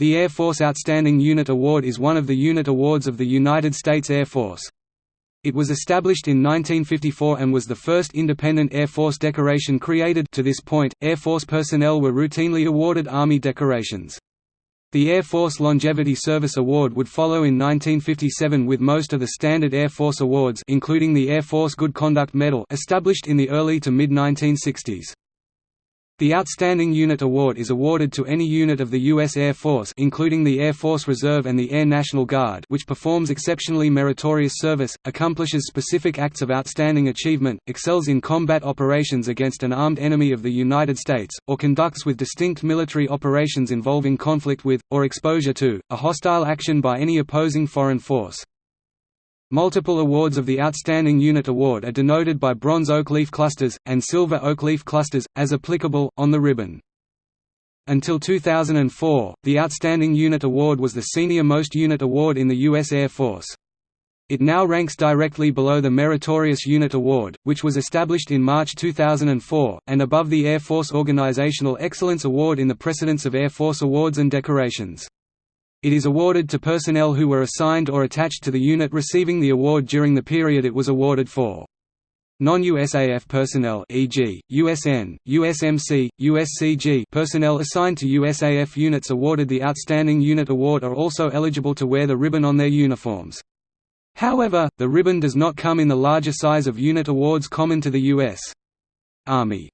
The Air Force Outstanding Unit Award is one of the unit awards of the United States Air Force. It was established in 1954 and was the first independent Air Force decoration created to this point, Air Force personnel were routinely awarded Army decorations. The Air Force Longevity Service Award would follow in 1957 with most of the standard Air Force awards including the Air Force Good Conduct Medal established in the early to mid-1960s. The Outstanding Unit Award is awarded to any unit of the U.S. Air Force including the Air Force Reserve and the Air National Guard which performs exceptionally meritorious service, accomplishes specific acts of outstanding achievement, excels in combat operations against an armed enemy of the United States, or conducts with distinct military operations involving conflict with, or exposure to, a hostile action by any opposing foreign force. Multiple awards of the Outstanding Unit Award are denoted by bronze oak leaf clusters, and silver oak leaf clusters, as applicable, on the ribbon. Until 2004, the Outstanding Unit Award was the senior most unit award in the U.S. Air Force. It now ranks directly below the Meritorious Unit Award, which was established in March 2004, and above the Air Force Organizational Excellence Award in the precedence of Air Force awards and decorations. It is awarded to personnel who were assigned or attached to the unit receiving the award during the period it was awarded for. Non-USAF personnel e.g., USN, USMC, USCG personnel assigned to USAF units awarded the Outstanding Unit Award are also eligible to wear the ribbon on their uniforms. However, the ribbon does not come in the larger size of unit awards common to the U.S. Army.